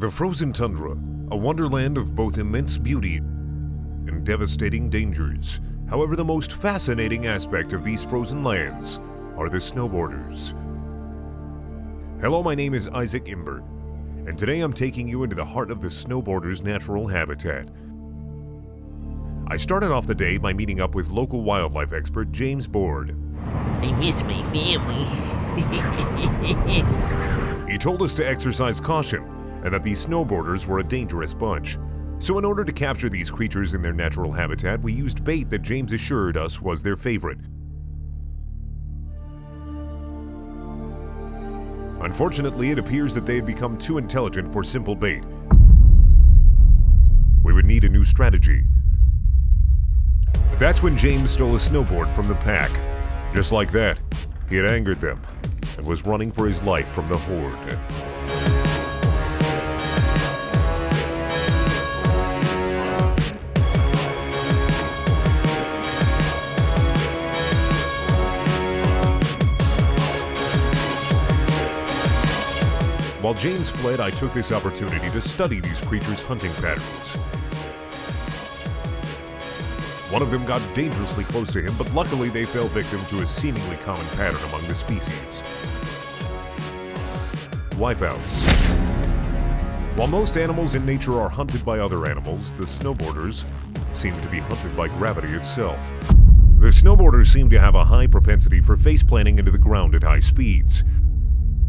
The frozen tundra, a wonderland of both immense beauty and devastating dangers. However, the most fascinating aspect of these frozen lands are the snowboarders. Hello, my name is Isaac Imbert, and today I'm taking you into the heart of the snowboarders' natural habitat. I started off the day by meeting up with local wildlife expert James Board. I miss my family. He told us to exercise caution and that these snowboarders were a dangerous bunch. So, in order to capture these creatures in their natural habitat, we used bait that James assured us was their favorite. Unfortunately, it appears that they had become too intelligent for simple bait. We would need a new strategy. That's when James stole a snowboard from the pack. Just like that, he had angered them and was running for his life from the horde. While James fled, I took this opportunity to study these creatures' hunting patterns. One of them got dangerously close to him, but luckily they fell victim to a seemingly common pattern among the species. Wipeouts. While most animals in nature are hunted by other animals, the snowboarders seem to be hunted by gravity itself. The snowboarders seem to have a high propensity for face planting into the ground at high speeds.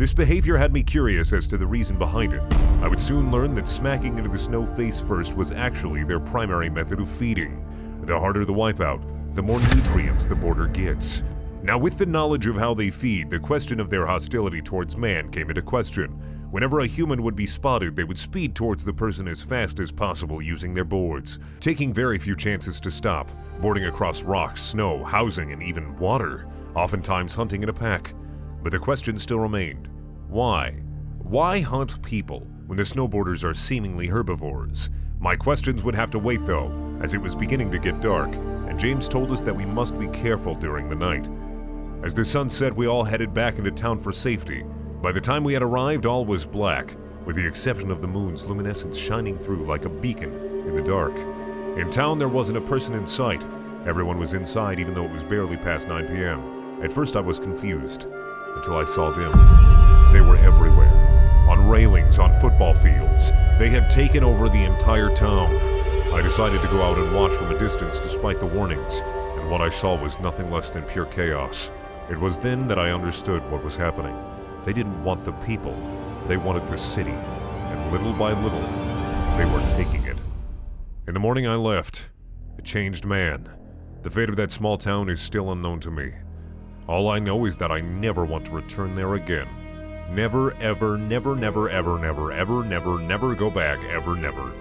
This behavior had me curious as to the reason behind it. I would soon learn that smacking into the snow face first was actually their primary method of feeding. The harder the wipeout, the more nutrients the boarder gets. Now, with the knowledge of how they feed, the question of their hostility towards man came into question. Whenever a human would be spotted, they would speed towards the person as fast as possible using their boards, taking very few chances to stop, boarding across rocks, snow, housing, and even water, oftentimes hunting in a pack. But the question still remained why? Why hunt people when the snowboarders are seemingly herbivores? My questions would have to wait though, as it was beginning to get dark, and James told us that we must be careful during the night. As the sun set, we all headed back into town for safety. By the time we had arrived, all was black, with the exception of the moon's luminescence shining through like a beacon in the dark. In town, there wasn't a person in sight. Everyone was inside, even though it was barely past 9 p.m. At first, I was confused, until I saw them. They were everywhere. On railings, on football fields. They had taken over the entire town. I decided to go out and watch from a distance despite the warnings, and what I saw was nothing less than pure chaos. It was then that I understood what was happening. They didn't want the people, they wanted the city, and little by little, they were taking it. In the morning I left, a changed man. The fate of that small town is still unknown to me. All I know is that I never want to return there again. Never, ever, never, never, ever, never, ever, never, never go back, ever, never.